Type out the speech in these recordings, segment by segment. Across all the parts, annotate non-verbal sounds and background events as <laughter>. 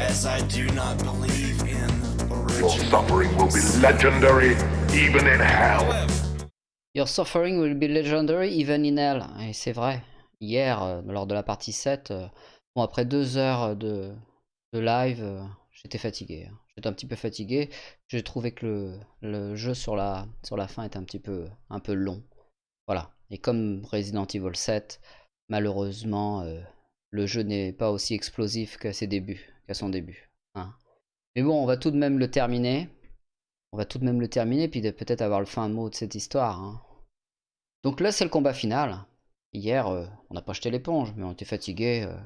as I do not believe in Your original. suffering will be legendary, even in hell. Your suffering will be legendary even in hell. Et c'est vrai. Hier, euh, lors de la partie 7, euh, bon, après deux heures de, de live, euh, j'étais fatigué. hein. J'étais un petit peu fatigué. J'ai trouvé que le, le jeu sur la, sur la fin était un petit peu, un peu long. Voilà. Et comme Resident Evil 7, malheureusement, euh, le jeu n'est pas aussi explosif qu'à ses débuts, son début. hein. Mais bon, on va tout de même le terminer. On va tout de même le terminer, puis peut-être avoir le fin mot de cette histoire. hein. Donc là, c'est le combat final. Hier, euh, on n'a pas jeté l'éponge, mais on était fatigué. euh,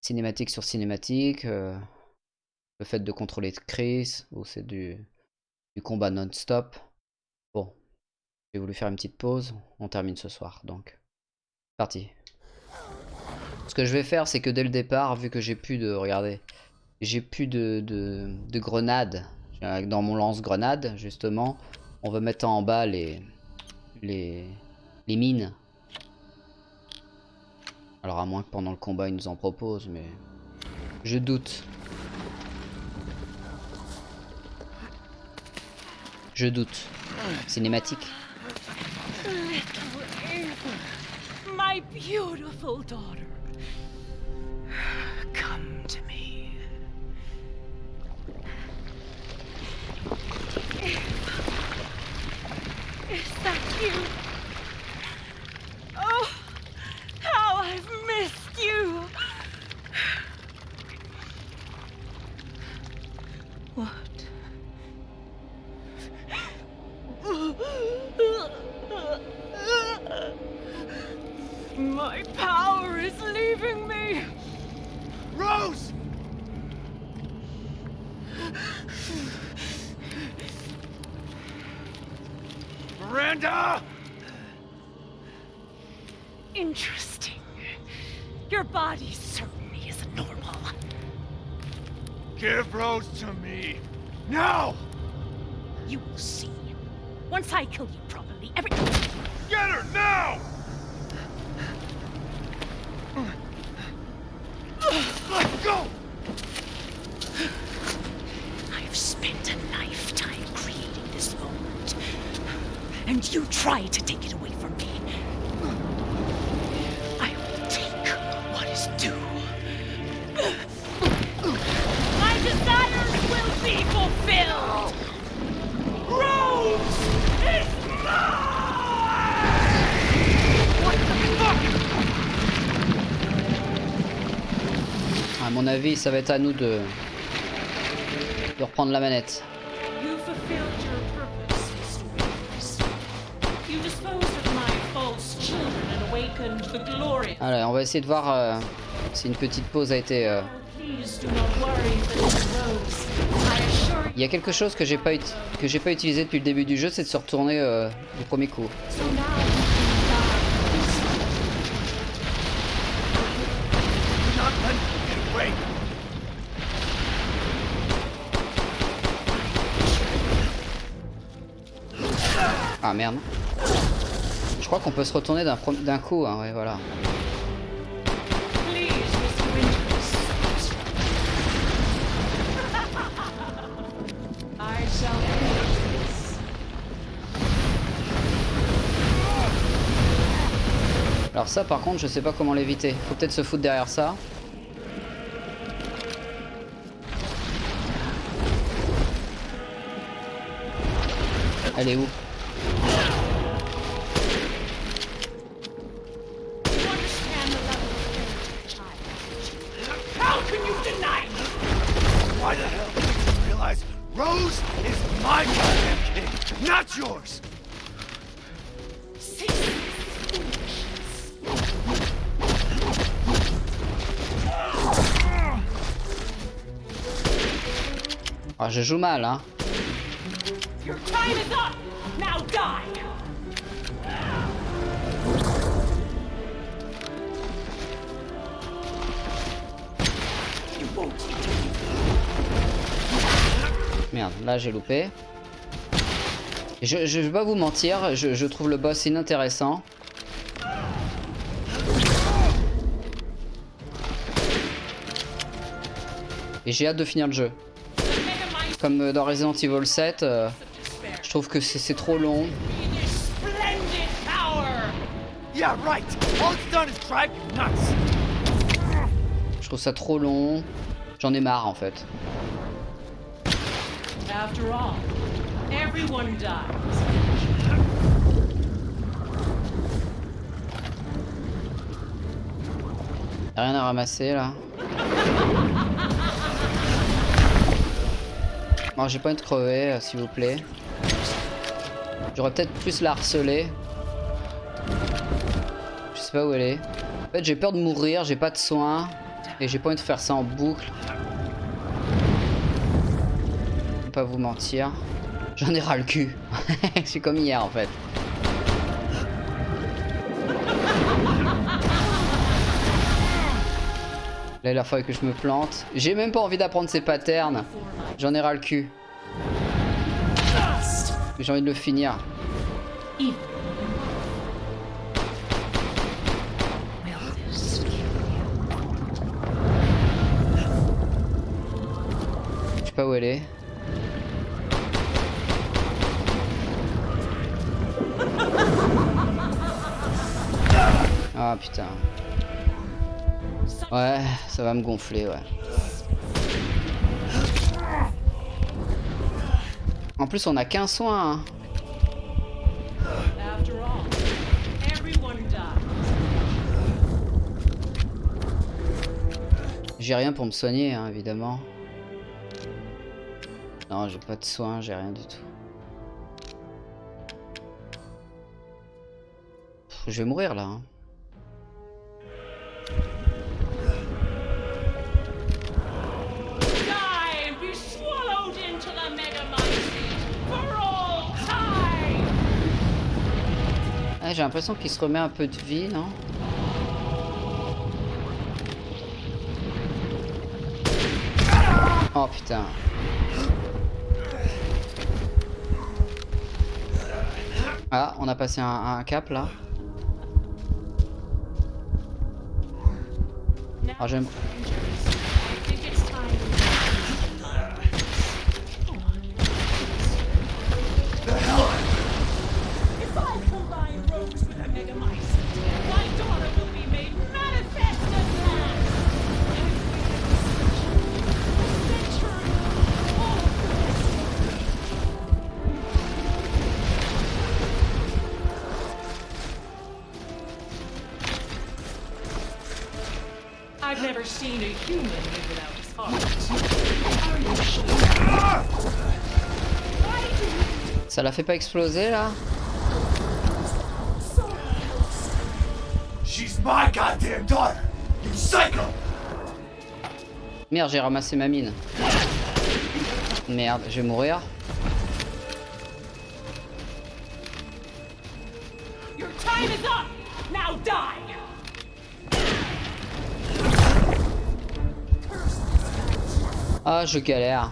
cinématique sur cinématique. euh, le fait de contrôler Chris, ou c'est du, du combat non-stop. Bon, j'ai voulu faire une petite pause. On termine ce soir, donc. Parti. Que je vais faire, c'est que dès le départ, vu que j'ai plus de... Regardez. J'ai plus de, de, de grenades. J'ai- Dans mon lance-grenade, justement, on va mettre en bas les, les, les mines. Alors à moins que pendant le combat ils nous en proposent, mais je doute. Je doute. Cinématique. My beautiful daughter. Come to me. Is that you? Oh, how I've missed you. What? My power is leaving me. Rose! Miranda! Interesting. Your body certainly isn't normal. Give Rose to me! Now! You will see. Once I kill you properly, every. Get her now! Try to take it away from me. I will take what is due. My desires will be fulfilled! Rose is mine! What the fuck? À mon avis, ça va être à nous de, de reprendre la manette. You fulfilled Allez, on va essayer de voir euh, si une petite pause a été... euh, Il y a quelque chose que j'ai pas que j'ai pas utilisé depuis le début du jeu, c'est de se retourner euh, du premier coup. Ah merde. Je crois qu'on peut se retourner d'un coup, hein, ouais, voilà. Alors ça par contre je sais pas comment l'éviter. Faut peut-être se foutre derrière ça. Elle est où? Ah je joue mal hein. Merde, là j'ai loupé. Je, je vais pas vous mentir, je, je trouve le boss inintéressant. Et j'ai hâte de finir le jeu. Comme euh, dans Resident Evil 7, euh, je trouve que c'est trop long. Je trouve ça trop long. J'en ai marre en fait. After all, everyone dies. Y'a rien à ramasser là. <laughs> Bon, j'ai pas envie de crever, euh, s'il vous plaît. J'aurais peut-être plus la harceler. Je sais pas où elle est. En fait, j'ai peur de mourir, j'ai pas de soins. Et j'ai pas envie de faire ça en boucle. Je vais pas vous mentir. J'en ai ras le cul. <laughs> Je suis comme hier en fait. Là, il a fallu que je me plante. J'ai même pas envie d'apprendre ces patterns. J'en ai ras le cul. J'ai envie de le finir. Je sais pas où elle est. Ah putain. Ouais, ça va me gonfler, ouais. En plus, on a qu'un soin. hein. J'ai rien pour me soigner, hein, évidemment. Non, j'ai pas de soins, j'ai rien du tout. Je vais mourir là. hein. J'ai l'impression qu'il se remet un peu de vie, non? Oh putain. Ah, on a passé un, cap là. Now, Ah, j'aime. I've never seen a human live without his heart. Ça la fait pas exploser là? She's my goddamn daughter. You psycho. Merde, j'ai ramassé ma mine. Merde, je vais mourir. Your time is up! Now die! Ah, je galère.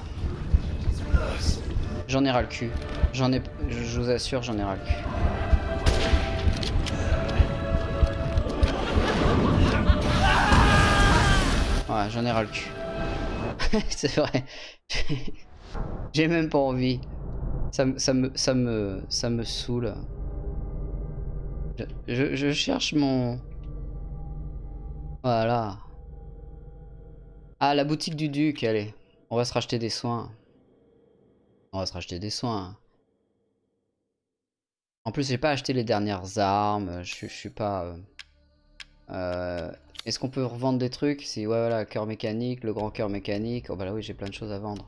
J'en ai ras le cul. J'en ai, je vous assure, j'en ai ras le cul. J'en ai ras le cul. C'est vrai. <laughs> J'ai même pas envie. Ça, me- ça me, ça me, ça me saoule. Je, je- cherche mon. Voilà. Ah, la boutique du duc, allez. On va se racheter des soins. On va se racheter des soins. En plus, j'ai pas acheté les dernières armes. Je, je suis pas. euh, euh, Est-ce qu'on peut revendre des trucs? Si, ouais, voilà, cœur mécanique, le grand cœur mécanique. Oh, bah là, oui, j'ai plein de choses à vendre.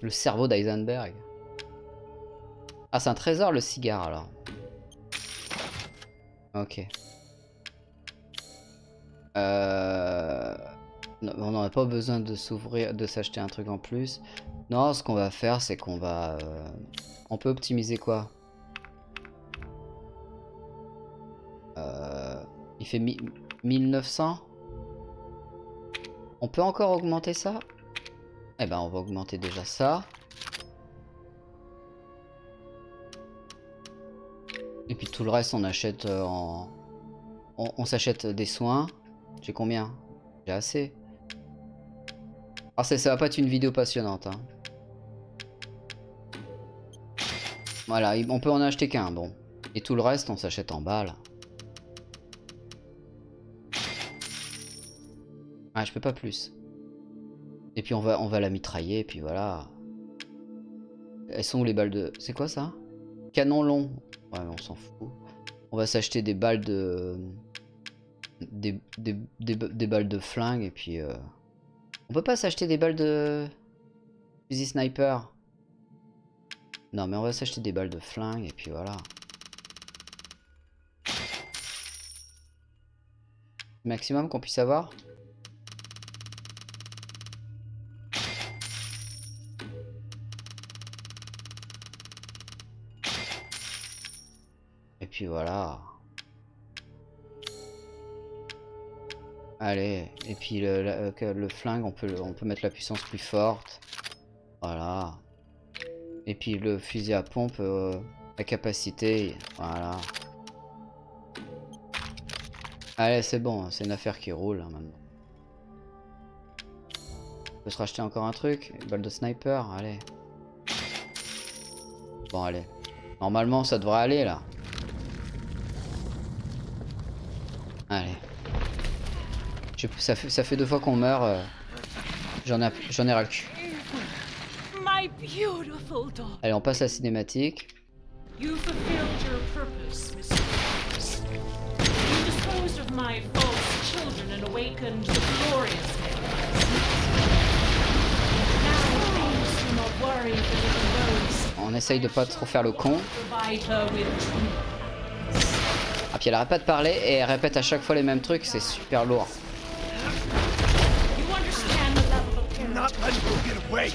Le cerveau d'Eisenberg. Ah, c'est un trésor, le cigare, alors. Ok. Euh... on a pas besoin de s'ouvrir, de s'acheter un truc en plus. Non, ce qu'on va faire, c'est qu'on va... euh, On peut optimiser quoi? Euh, Il fait mi- 1900 On peut encore augmenter ça? Eh ben, on va augmenter déjà ça. Et puis tout le reste, on achète euh, en... On, s'achète des soins. J'ai combien? J'ai assez. Alors ça, ça va pas être une vidéo passionnante. hein. Voilà, il- on peut en acheter qu'un, bon. Et tout le reste, on s'achète en balles. Ah, je peux pas plus. Et puis on va, on va la mitrailler, et puis voilà. Elles sont où les balles de... C'est quoi ça? Canon long. Ouais, mais on s'en fout. On va s'acheter des balles de... Des balles de flingue, et puis... euh, On peut pas s'acheter des balles de... Fusil sniper Non, mais on va s'acheter des balles de flingue, et puis voilà. Maximum qu'on puisse avoir? Voilà. Allez, et puis euh, le flingue, on peut, on peut mettre la puissance plus forte. Voilà. Et puis le fusil à pompe, euh, la capacité, voilà. Allez, c'est bon, c'est une affaire qui roule hein. On peut se racheter encore un truc, une balle de sniper, allez. Bon, allez. Normalement, ça devrait aller là. Allez. Je- ça, fait, ça fait deux fois qu'on meurt. euh, J'en ai, ai ras le cul. Allez, on passe à la cinématique. On essaye de pas trop faire le con. Ah, puis elle arrête pas de parler et elle répète à chaque fois les mêmes trucs, c'est super lourd. Not letting you get away.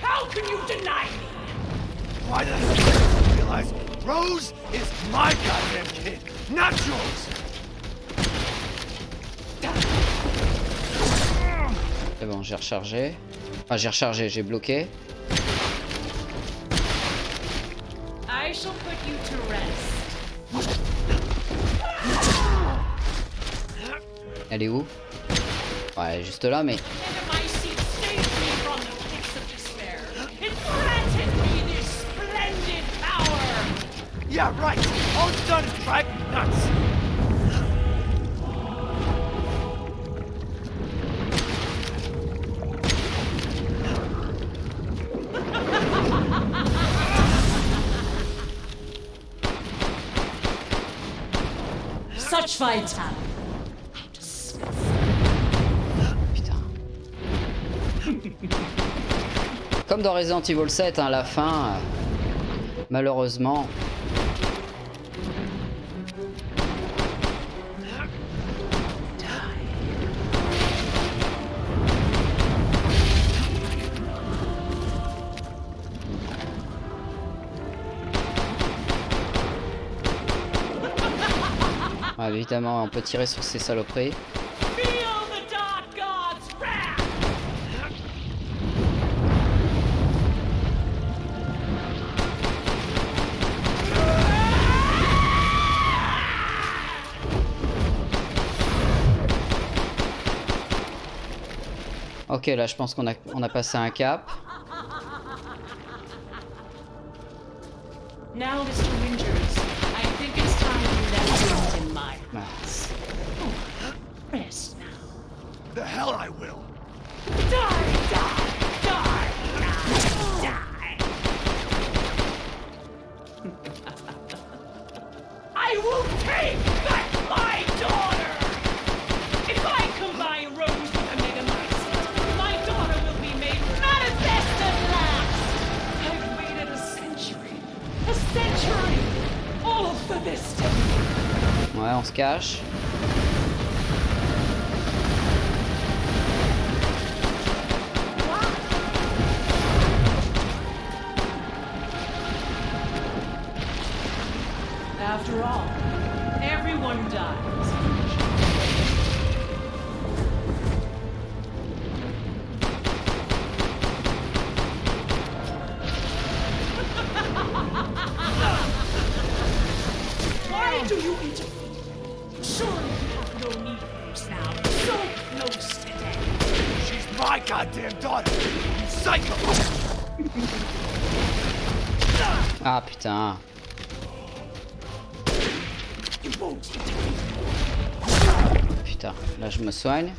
How can you deny me? Why the hell don't you realize Rose is my goddamn kid, not yours? C'est bon, j'ai rechargé. Enfin, j'ai rechargé, j'ai bloqué. I shall put you to rest. Elle est où? Ouais, elle est juste là, mais... Yeah, right. All it's done is drive me nuts. Such vitality. Putain. Comme dans Resident Evil 7, hein, la fin, euh, malheureusement... Évidemment, on peut tirer sur ces saloperies. Ok, là, je pense qu'on a, on a passé un cap. Now, rest now. The hell I will. Die, die, die, die, die. <laughs> I will take back my daughter! If I combine Rose with Megamycete, my daughter will be made manifest at last! I've waited a century, a century, all for this day. Ouais, on se cache. Putain. Putain, là je me soigne.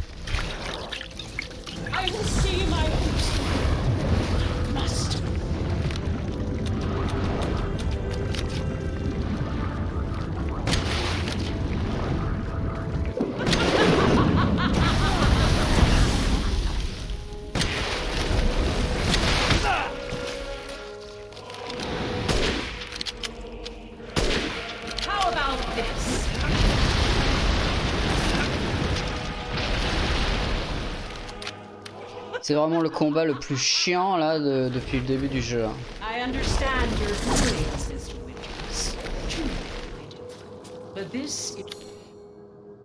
C'est vraiment le combat le plus chiant là de- depuis le début du jeu. hein.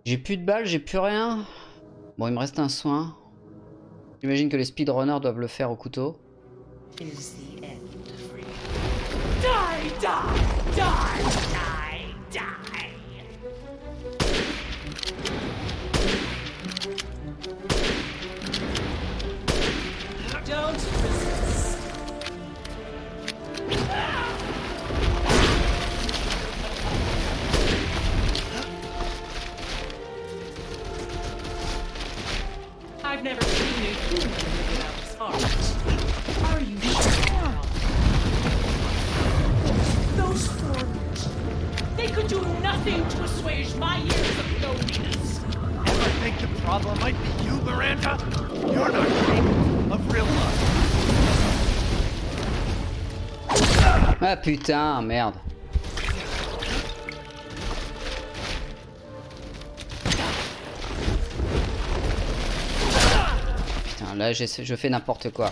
J'ai plus de balles, j'ai plus rien. Bon, il me reste un soin. J'imagine que les speedrunners doivent le faire au couteau. Die, die, die, I've never seen a human without his heart. Are you sure? Those foreigners, they could do nothing to assuage my years of loneliness. Ever think the problem might be you, Miranda? You're not capable of real love. Ah putain, merde. Là j'essaie- je fais n'importe quoi.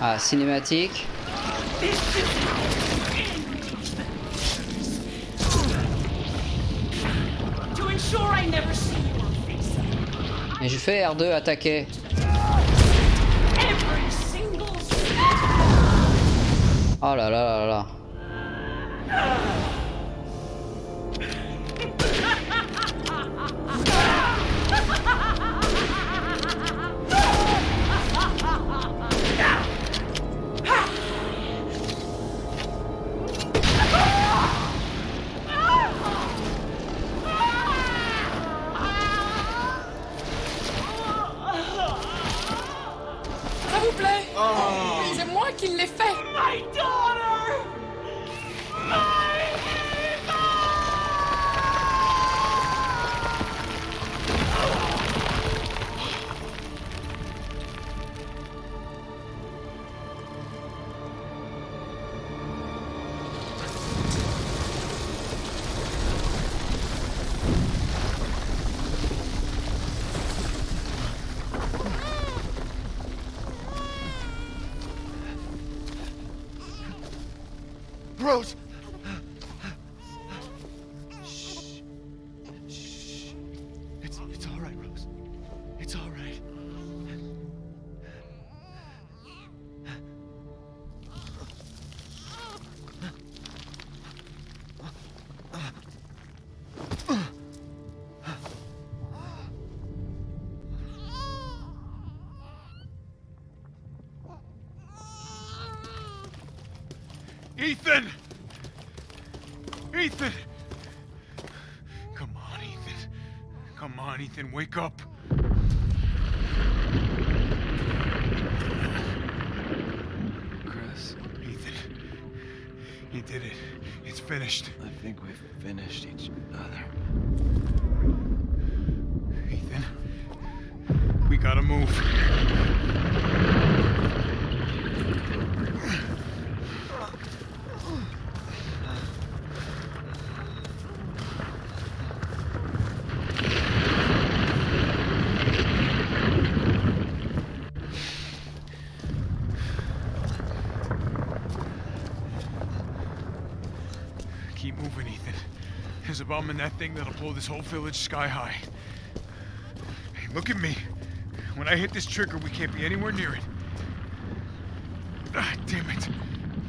Ah, cinématique. Et je fais R2 attaquer. Oh là là là là. Ça <laughs> Rose! Gotta move. Keep moving, Ethan. There's a bomb in that thing that'll blow this whole village sky high. Hey, look at me. I hit this trigger, we can't be anywhere near it. Ah, damn it.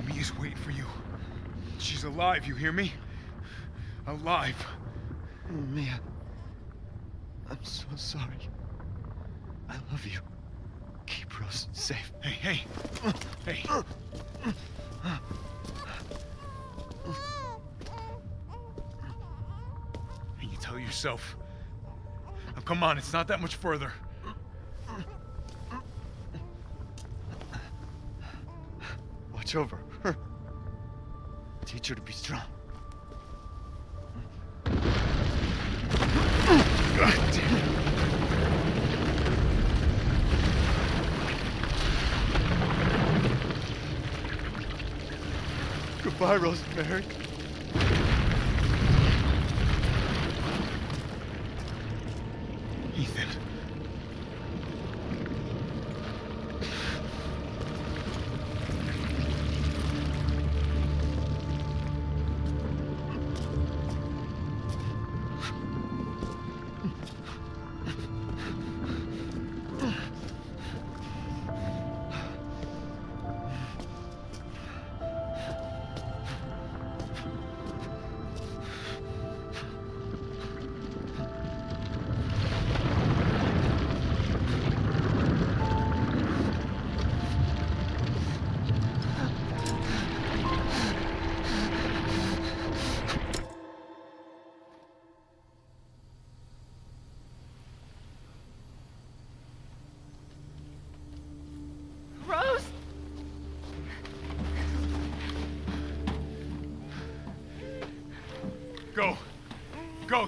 Mia's waiting for you. She's alive, you hear me? Alive. Mia. I'm so sorry. I love you. Keep Rose safe. Hey, hey. Hey. And you tell yourself. Now, come on, it's not that much further. Watch over. Teach her to be strong. God damn. Goodbye, Rosemary.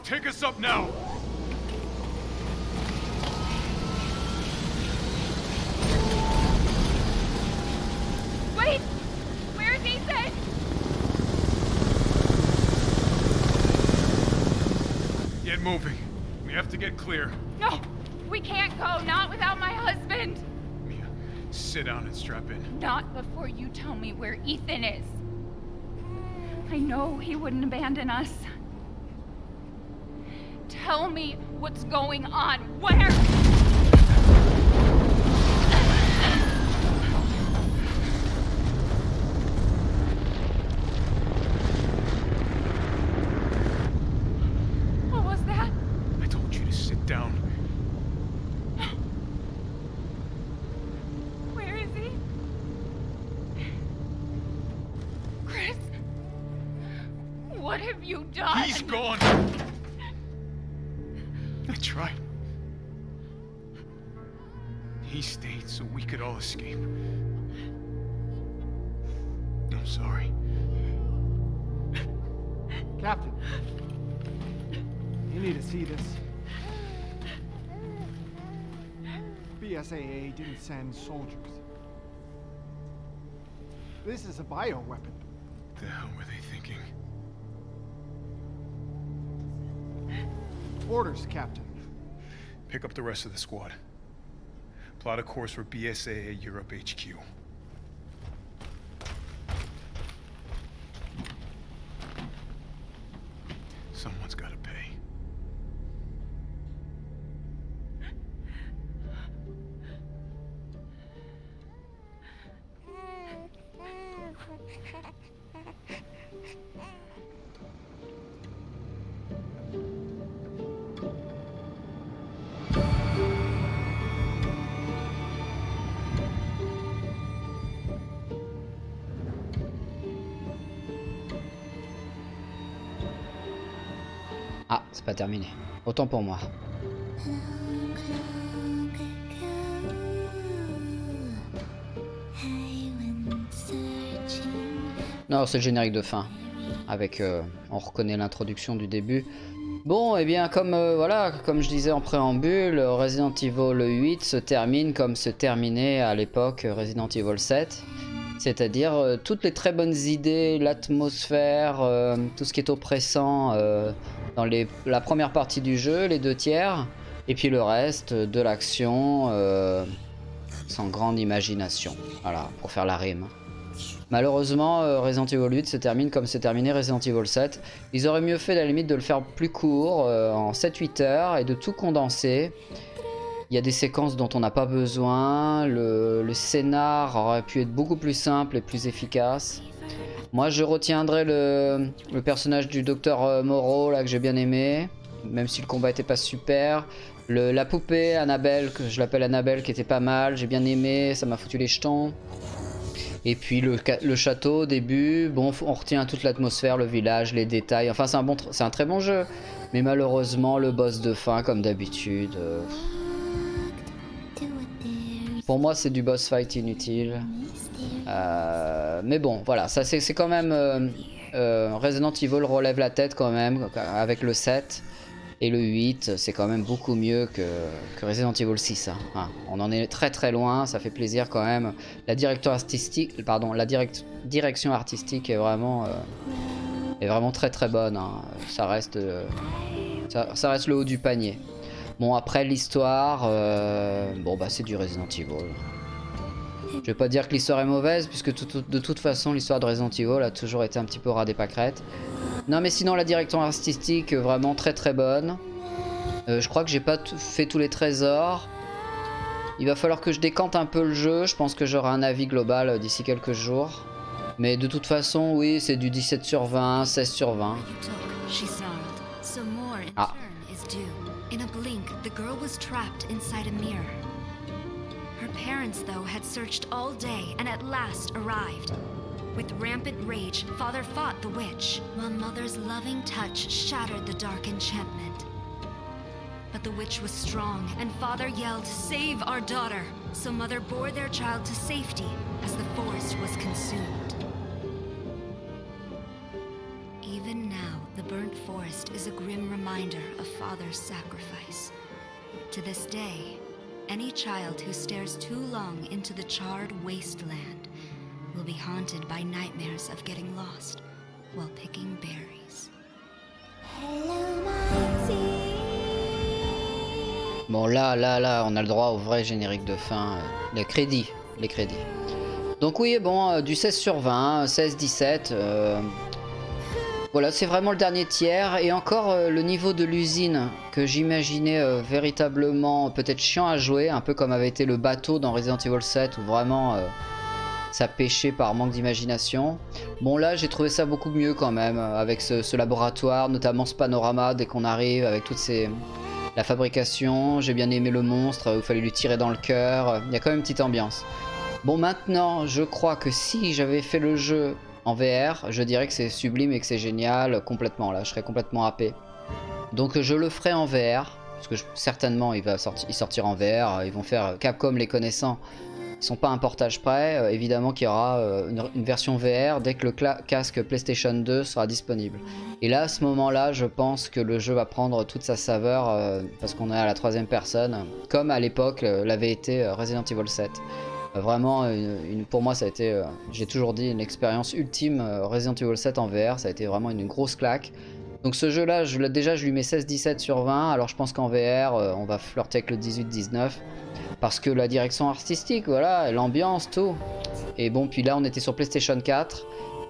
Take us up now. Wait! Where's Ethan? Get moving. We have to get clear. No! We can't go, not without my husband! Mia, sit down and strap in. Not before you tell me where Ethan is. I know he wouldn't abandon us. Tell me what's going on. Where? All escape. I'm sorry. Captain, you need to see this. BSAA didn't send soldiers. This is a bioweapon. What the hell were they thinking? Orders, Captain. Pick up the rest of the squad. Plot a course for BSAA Europe HQ. Pour moi. Non, c'est le générique de fin. Avec, euh, on reconnaît l'introduction du début. Bon, et bien comme euh, voilà, comme je disais en préambule, Resident Evil 8 se termine comme se terminait à l'époque Resident Evil 7. C'est-à-dire euh, toutes les très bonnes idées, l'atmosphère, tout ce qui est oppressant dans les- la première partie du jeu, les deux tiers, et puis le reste, de l'action euh, sans grande imagination. Voilà, pour faire la rime. Malheureusement, euh, Resident Evil 8 se termine comme s'est terminé Resident Evil 7. Ils auraient mieux fait à la limite de le faire plus court, euh, en 7-8 heures, et de tout condenser. Il y a des séquences dont on n'a pas besoin. Le scénar aurait pu être beaucoup plus simple et plus efficace. Moi, je retiendrai le, le personnage du docteur euh, Moreau, là, que j'ai bien aimé. Même si le combat était pas super. Le- la poupée, Annabelle, que je l'appelle Annabelle, qui était pas mal. J'ai bien aimé, ça m'a foutu les jetons. Et puis le, château au début, bon, on retient toute l'atmosphère, le village, les détails. Enfin, c'est un, bon tr- c'est un très bon jeu. Mais malheureusement, le boss de fin, comme d'habitude. euh, Pour moi, c'est du boss fight inutile. Euh, mais bon, voilà, ça c'est quand même. euh, euh, Resident Evil relève la tête quand même avec le 7. Et le 8, c'est quand même beaucoup mieux que, Resident Evil 6. hein. On en est très très loin, ça fait plaisir quand même. La direct- direction artistique est vraiment, est vraiment très très bonne. hein. Ça reste, ça, reste le haut du panier. Bon après l'histoire, bon bah c'est du Resident Evil. Je vais pas dire que l'histoire est mauvaise, puisque tout- tout- de toute façon l'histoire de Resident Evil a toujours été un petit peu ras des pâquerettes. Non mais sinon la direction artistique vraiment très très bonne. Euh, je crois que j'ai pas fait tous les trésors. Il va falloir que je décante un peu le jeu, je pense que j'aurai un avis global euh, d'ici quelques jours. Mais de toute façon oui c'est du 17 sur 20, 16 sur 20. You took, she snarled. So more in Ah. Parents, though, had searched all day and at last arrived. With rampant rage, father fought the witch, while mother's loving touch shattered the dark enchantment. But the witch was strong, and father yelled, Save our daughter! So mother bore their child to safety as the forest was consumed. Even now, the burnt forest is a grim reminder of father's sacrifice. To this day, any child who stares too long into the charred wasteland will be haunted by nightmares of getting lost while picking berries. Bon là, là, là, on a le droit au vrai générique de fin. euh, les crédits, les crédits. Donc oui, bon, euh, du 16 sur 20, 16-17. euh, voilà, c'est vraiment le dernier tiers. Et encore euh, le niveau de l'usine que j'imaginais euh, véritablement peut-être chiant à jouer, un peu comme avait été le bateau dans Resident Evil 7, où vraiment euh, ça pêchait par manque d'imagination. Bon là, j'ai trouvé ça beaucoup mieux quand même, avec ce, laboratoire, notamment ce panorama dès qu'on arrive, avec toutes ces... La fabrication, j'ai bien aimé le monstre, il fallait lui tirer dans le cœur. Il y a quand même une petite ambiance. Bon, maintenant, je crois que si j'avais fait le jeu en VR, je dirais que c'est sublime et que c'est génial complètement. Là, je serais complètement happé. Donc, je le ferai en VR. Parce que certainement, il va sortir, en VR. Ils vont faire Capcom les connaissant. Ils sont pas un portage prêt. Euh, évidemment qu'il y aura euh, une, version VR dès que le casque PlayStation 2 sera disponible. Et là, à ce moment-là, je pense que le jeu va prendre toute sa saveur euh, parce qu'on est à la troisième personne, comme à l'époque euh, l'avait été euh, Resident Evil 7. Euh, vraiment, une- une- pour moi, ça a été, euh, j'ai toujours dit, une expérience ultime. euh, Resident Evil 7 en VR, ça a été vraiment une grosse claque. Donc ce jeu-là, déjà, je lui mets 16-17 sur 20. Alors je pense qu'en VR, euh, on va flirter avec le 18-19. Parce que la direction artistique, voilà, l'ambiance, tout. Et bon, puis là, on était sur PlayStation 4.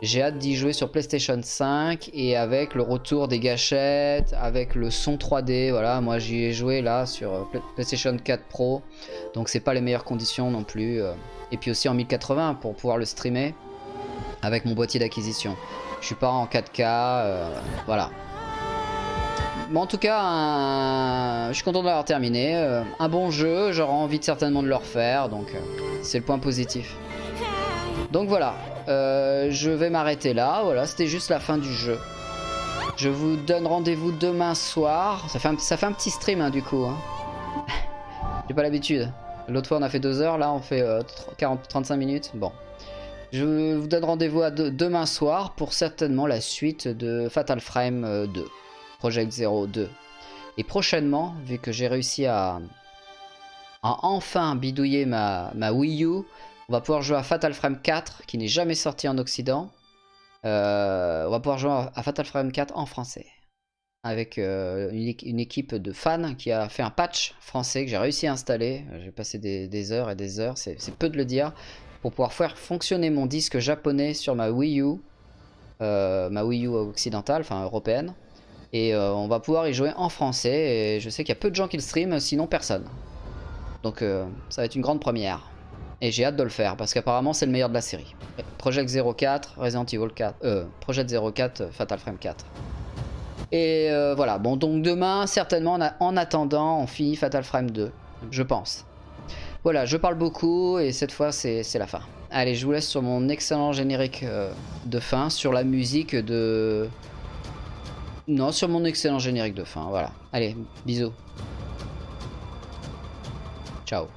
J'ai hâte d'y jouer sur PlayStation 5 et avec le retour des gâchettes, avec le son 3D, voilà, moi j'y ai joué là sur euh, Play- PlayStation 4 Pro, donc c'est pas les meilleures conditions non plus. euh. Et puis aussi en 1080 pour pouvoir le streamer avec mon boîtier d'acquisition. Je suis pas en 4K, euh, voilà. En tout cas, je suis content de l'avoir terminé. un bon jeu, j'aurais envie de, certainement de le refaire, donc c'est le point positif. Donc voilà, euh, je vais m'arrêter là. Voilà, c'était juste la fin du jeu. Je vous donne rendez-vous demain soir. Ça fait un, petit stream hein, du coup. hein. <laughs> J'ai pas l'habitude. L'autre fois on a fait 2 heures, là on fait euh, 40, 35 minutes. Bon. Je vous donne rendez-vous demain soir pour certainement la suite de Fatal Frame euh, 2. Project Zero 2. Et prochainement, vu que j'ai réussi à, enfin bidouiller ma Wii U, on va pouvoir jouer à Fatal Frame 4 qui n'est jamais sorti en Occident. Euh, on va pouvoir jouer à Fatal Frame 4 en français. Avec euh, une, équ- une équipe de fans qui a fait un patch français que j'ai réussi à installer. J'ai passé des, heures et des heures, c'est peu de le dire, pour pouvoir faire fonctionner mon disque japonais sur ma Wii U, euh, ma Wii U occidentale, enfin européenne. Et on va pouvoir y jouer en français. Et je sais qu'il y a peu de gens qui le streament, sinon personne. Donc ça va être une grande première. Et j'ai hâte de le faire parce qu'apparemment c'est le meilleur de la série. Project 04, Resident Evil 4, euh, Project 04, euh, Fatal Frame 4. Et euh, voilà, bon donc demain certainement en, attendant on finit Fatal Frame 2, je pense. Voilà, je parle beaucoup et cette fois c'est c'est la fin. Allez, je vous laisse sur mon excellent générique euh, de fin, sur la musique de... Non, sur mon excellent générique de fin, voilà. Allez, bisous. Ciao.